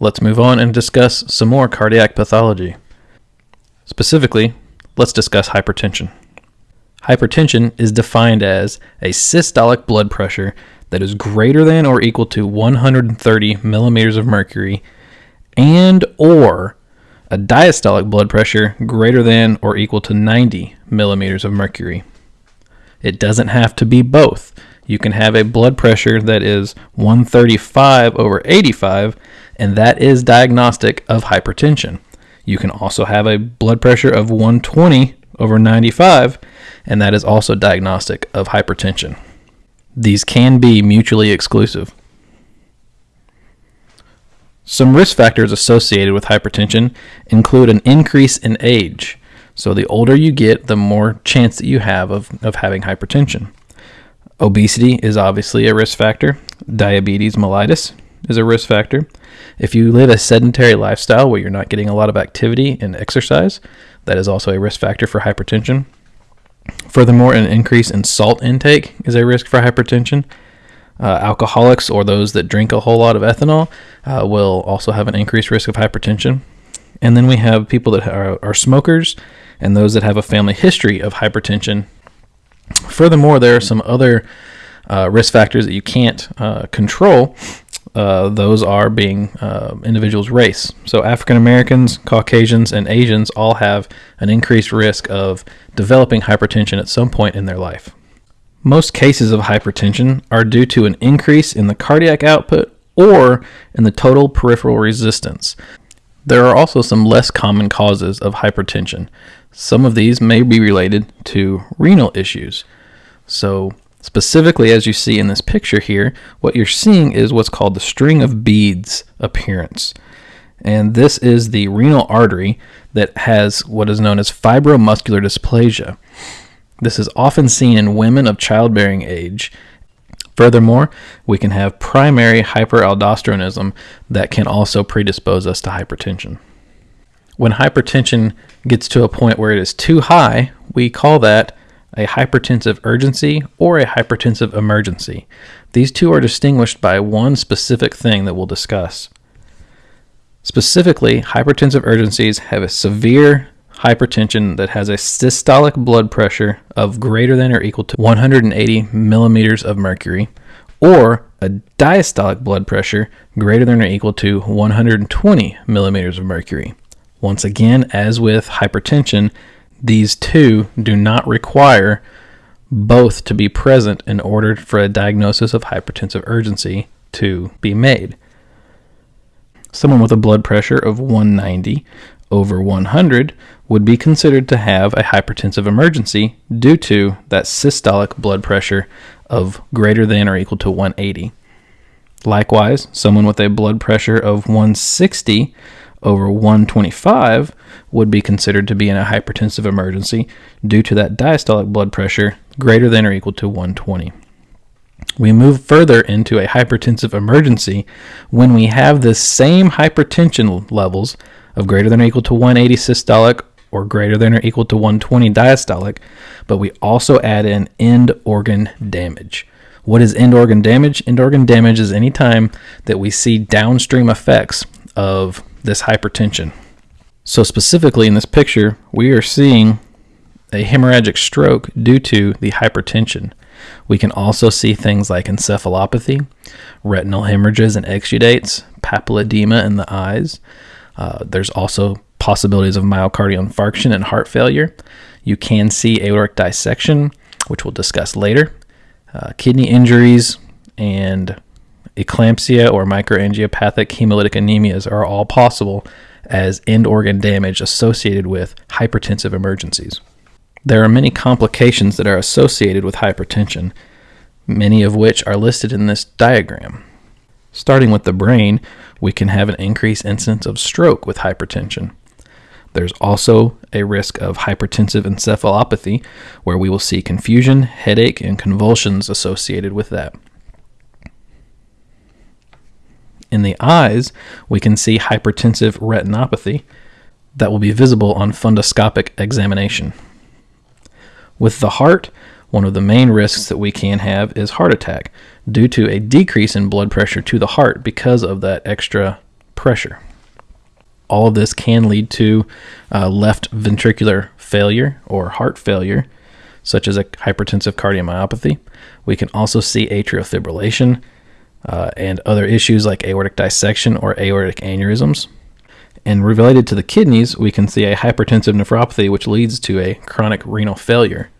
Let's move on and discuss some more cardiac pathology. Specifically, let's discuss hypertension. Hypertension is defined as a systolic blood pressure that is greater than or equal to 130 millimeters of mercury and or a diastolic blood pressure greater than or equal to 90 millimeters of mercury. It doesn't have to be both. You can have a blood pressure that is 135 over 85, and that is diagnostic of hypertension. You can also have a blood pressure of 120 over 95, and that is also diagnostic of hypertension. These can be mutually exclusive. Some risk factors associated with hypertension include an increase in age. So, the older you get, the more chance that you have of, of having hypertension. Obesity is obviously a risk factor. Diabetes mellitus is a risk factor. If you live a sedentary lifestyle where you're not getting a lot of activity and exercise, that is also a risk factor for hypertension. Furthermore, an increase in salt intake is a risk for hypertension. Uh, alcoholics or those that drink a whole lot of ethanol uh, will also have an increased risk of hypertension. And then we have people that are, are smokers and those that have a family history of hypertension. Furthermore, there are some other uh, risk factors that you can't uh, control. Uh, those are being uh, individuals' race. So, African Americans, Caucasians, and Asians all have an increased risk of developing hypertension at some point in their life. Most cases of hypertension are due to an increase in the cardiac output or in the total peripheral resistance. There are also some less common causes of hypertension. Some of these may be related to renal issues. So, specifically, as you see in this picture here, what you're seeing is what's called the string of beads appearance. And this is the renal artery that has what is known as fibromuscular dysplasia. This is often seen in women of childbearing age. Furthermore, we can have primary hyperaldosteronism that can also predispose us to hypertension. When hypertension gets to a point where it is too high, we call that a hypertensive urgency or a hypertensive emergency. These two are distinguished by one specific thing that we'll discuss. Specifically, hypertensive urgencies have a severe hypertension that has a systolic blood pressure of greater than or equal to 180 millimeters of mercury, or a diastolic blood pressure greater than or equal to 120 millimeters of mercury. Once again, as with hypertension, these two do not require both to be present in order for a diagnosis of hypertensive urgency to be made. Someone with a blood pressure of 190 over 100 would be considered to have a hypertensive emergency due to that systolic blood pressure of greater than or equal to 180. Likewise, someone with a blood pressure of 160 over 125 would be considered to be in a hypertensive emergency due to that diastolic blood pressure greater than or equal to 120. We move further into a hypertensive emergency when we have the same hypertension levels of greater than or equal to 180 systolic or greater than or equal to 120 diastolic, but we also add in end organ damage. What is end organ damage? End organ damage is any time that we see downstream effects of this hypertension. So, specifically in this picture, we are seeing a hemorrhagic stroke due to the hypertension. We can also see things like encephalopathy, retinal hemorrhages and exudates, papilledema in the eyes. Uh, there's also possibilities of myocardial infarction and heart failure. You can see aortic dissection, which we'll discuss later. Uh, kidney injuries and eclampsia or microangiopathic hemolytic anemias are all possible as end organ damage associated with hypertensive emergencies. There are many complications that are associated with hypertension, many of which are listed in this diagram. Starting with the brain, we can have an increased incidence of stroke with hypertension. There's also a risk of hypertensive encephalopathy, where we will see confusion, headache, and convulsions associated with that. In the eyes, we can see hypertensive retinopathy that will be visible on fundoscopic examination. With the heart, one of the main risks that we can have is heart attack due to a decrease in blood pressure to the heart because of that extra pressure. All of this can lead to uh, left ventricular failure or heart failure, such as a hypertensive cardiomyopathy. We can also see atrial fibrillation uh, and other issues like aortic dissection or aortic aneurysms. And related to the kidneys, we can see a hypertensive nephropathy, which leads to a chronic renal failure.